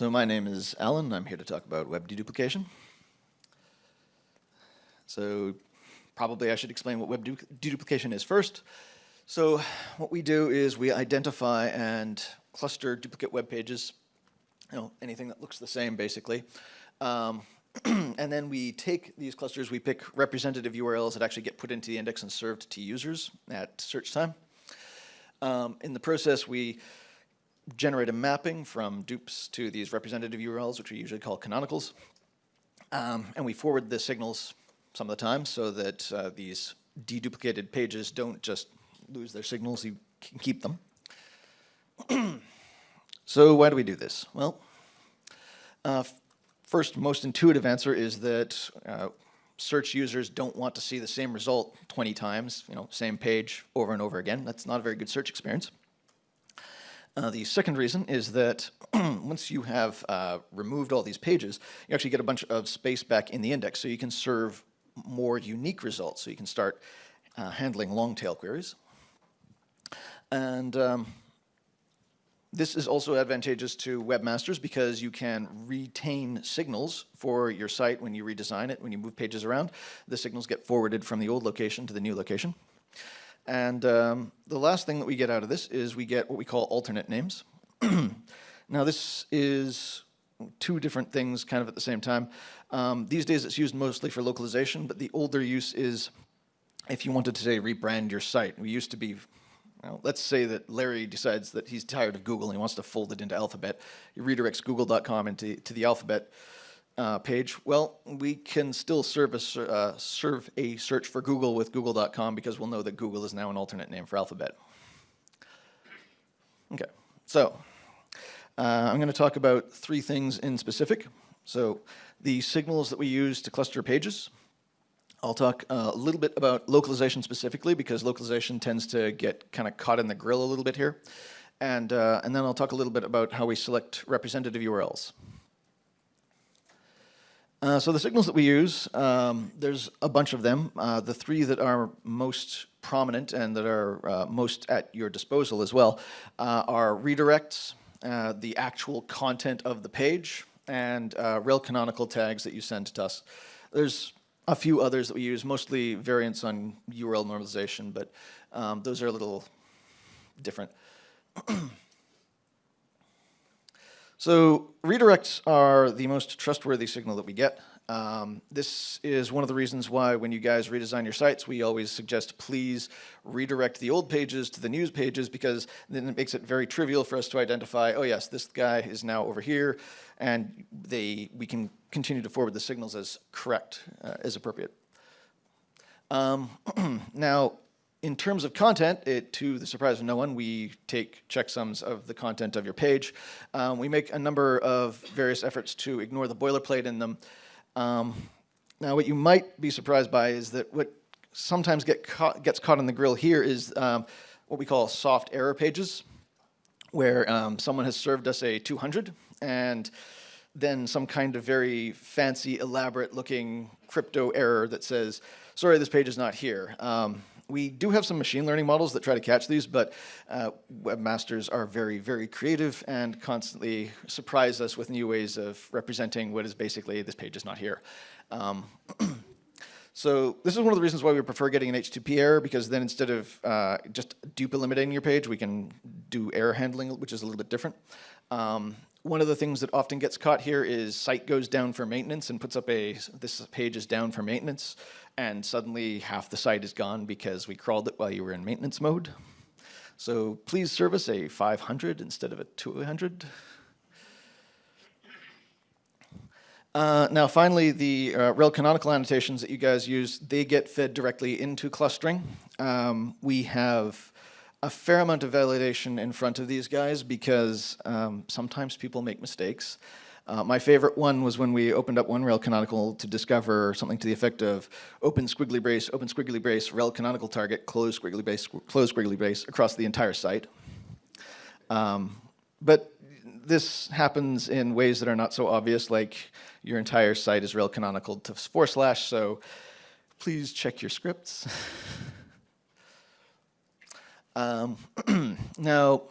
So my name is Alan. I'm here to talk about web deduplication. So probably I should explain what web deduplication is first. So what we do is we identify and cluster duplicate web pages, you know, anything that looks the same basically. Um, and then we take these clusters, we pick representative URLs that actually get put into the index and served to users at search time. Um, in the process, we generate a mapping from dupes to these representative URLs, which we usually call canonicals. Um, and we forward the signals some of the time so that uh, these deduplicated pages don't just lose their signals, you can keep them. so why do we do this? Well, uh, first, most intuitive answer is that uh, search users don't want to see the same result 20 times, you know, same page over and over again. That's not a very good search experience. Uh, the second reason is that once you have uh, removed all these pages, you actually get a bunch of space back in the index, so you can serve more unique results. So you can start uh, handling long tail queries. And um, this is also advantageous to webmasters because you can retain signals for your site when you redesign it, when you move pages around. The signals get forwarded from the old location to the new location. And um, the last thing that we get out of this is we get what we call alternate names. now this is two different things kind of at the same time. Um, these days it's used mostly for localization, but the older use is if you wanted to say rebrand your site. We used to be well, let's say that Larry decides that he's tired of Google and he wants to fold it into Alphabet. He redirects google.com into to the Alphabet uh, page. Well, we can still serve a, uh, serve a search for Google with google.com because we'll know that Google is now an alternate name for Alphabet. Okay, so uh, I'm going to talk about three things in specific. So the signals that we use to cluster pages, I'll talk uh, a little bit about localization specifically because localization tends to get kind of caught in the grill a little bit here. And, uh, and then I'll talk a little bit about how we select representative URLs. Uh, so the signals that we use, um, there's a bunch of them. Uh, the three that are most prominent and that are uh, most at your disposal as well uh, are redirects, uh, the actual content of the page, and rel canonical tags that you send to us. There's a few others that we use, mostly variants on URL normalization, but um, those are a little different. so redirects are the most trustworthy signal that we get. Um, this is one of the reasons why when you guys redesign your sites, we always suggest please redirect the old pages to the news pages because then it makes it very trivial for us to identify, oh yes, this guy is now over here, and they we can continue to forward the signals as correct, uh, as appropriate. Um, now, in terms of content, it, to the surprise of no one, we take checksums of the content of your page. Um, we make a number of various efforts to ignore the boilerplate in them. Um, now, what you might be surprised by is that what sometimes get caught, gets caught in the grill here is um, what we call soft error pages, where um, someone has served us a 200, and then some kind of very fancy, elaborate looking crypto error that says, sorry, this page is not here. Um, we do have some machine learning models that try to catch these, but uh, webmasters are very, very creative and constantly surprise us with new ways of representing what is basically this page is not here. Um, so this is one of the reasons why we prefer getting an HTTP error because then instead of uh, just dupe eliminating your page, we can do error handling, which is a little bit different. Um, one of the things that often gets caught here is site goes down for maintenance and puts up a, this page is down for maintenance, and suddenly half the site is gone because we crawled it while you were in maintenance mode. So please service a 500 instead of a 200. Uh, now finally, the uh, rel canonical annotations that you guys use, they get fed directly into clustering. Um, we have a fair amount of validation in front of these guys because um, sometimes people make mistakes. Uh, my favorite one was when we opened up one rel canonical to discover something to the effect of open squiggly brace, open squiggly brace, rel canonical target, close squiggly brace, close squiggly brace across the entire site. Um, but this happens in ways that are not so obvious, like your entire site is rel canonical to four slash, so please check your scripts. Um, now,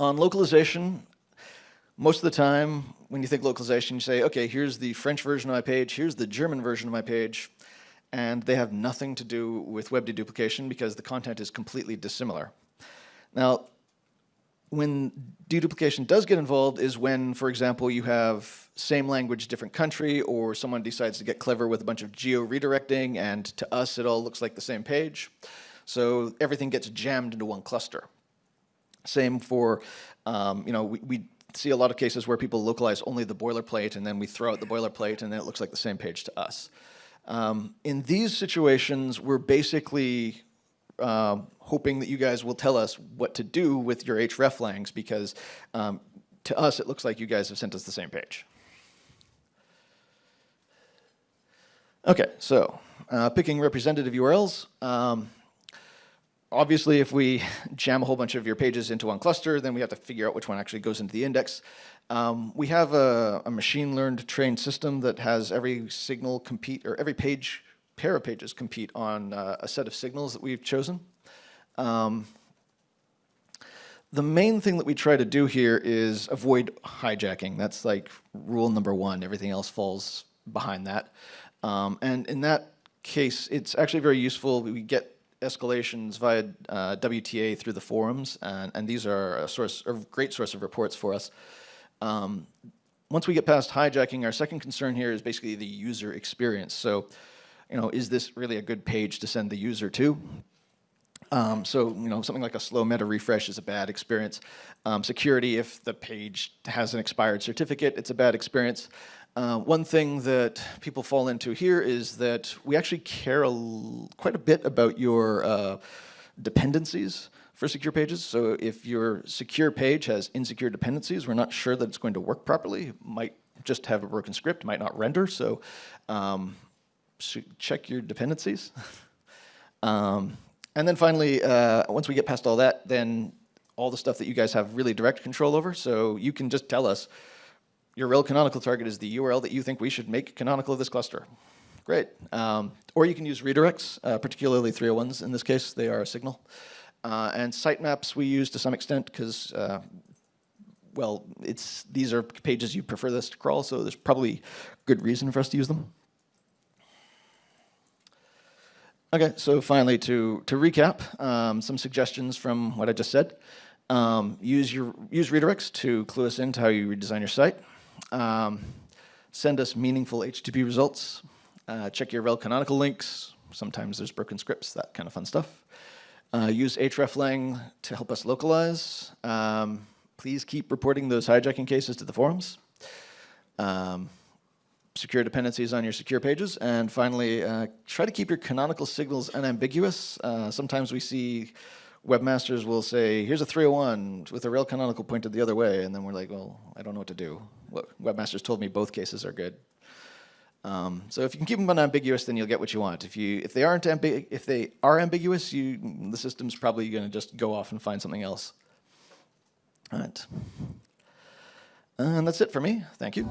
on localization, Most of the time, when you think localization, you say, okay, here's the French version of my page, here's the German version of my page, and they have nothing to do with web deduplication because the content is completely dissimilar. Now, when deduplication does get involved is when, for example, you have same language, different country, or someone decides to get clever with a bunch of geo-redirecting, and to us it all looks like the same page. So everything gets jammed into one cluster. Same for, um, you know, we, we see a lot of cases where people localize only the boilerplate, and then we throw out the boilerplate, and then it looks like the same page to us. Um, in these situations, we're basically um, hoping that you guys will tell us what to do with your hreflangs because um, to us it looks like you guys have sent us the same page. Okay, so uh, picking representative URLs. Obviously, if we jam a whole bunch of your pages into one cluster, then we have to figure out which one actually goes into the index. Um, we have a, a machine learned trained system that has every signal compete, or every page pair of pages compete on uh, a set of signals that we've chosen. Um, the main thing that we try to do here is avoid hijacking. That's like rule number one. Everything else falls behind that. Um, and in that case, it's actually very useful. We get escalations via uh, WTA through the forums, and, and, these are a source, a great source of reports for us. Um, once we get past hijacking, our second concern here is basically the user experience. So you know, is this really a good page to send the user to? Um, so, you know, something like a slow meta refresh is a bad experience. Um, security, if the page has an expired certificate, it's a bad experience. Uh, one thing that people fall into here is that we actually care a quite a bit about your uh, dependencies for secure pages. So if your secure page has insecure dependencies, we're not sure that it's going to work properly. It might just have a broken script, might not render. So um, check your dependencies. um, and then finally, uh, once we get past all that, then all the stuff that you guys have really direct control over. So you can just tell us your rel canonical target is the URL that you think we should make canonical of this cluster. Great. Um, or you can use redirects, uh, particularly 301s in this case. They are a signal. Uh, and sitemaps we use to some extent because, uh, well, it's these are pages you prefer this to crawl, so there's probably good reason for us to use them. Okay, so finally to, to recap, um, some suggestions from what I just said. Um, use, your, use redirects to clue us into how you redesign your site. Um, send us meaningful HTTP results. Uh, check your rel canonical links. Sometimes there's broken scripts, that kind of fun stuff. Uh, use hreflang to help us localize. Um, please keep reporting those hijacking cases to the forums. Um, secure dependencies on your secure pages. And finally, uh, try to keep your canonical signals unambiguous. Uh, sometimes we see webmasters will say, here's a 301 with a rel canonical pointed the other way. And then we're like, well, I don't know what to do. webmasters told me both cases are good. Um, so if you can keep them unambiguous, then you'll get what you want. If you if they aren't ambi if they are ambiguous, you the system's probably going to just go off and find something else. All right. And that's it for me. Thank you.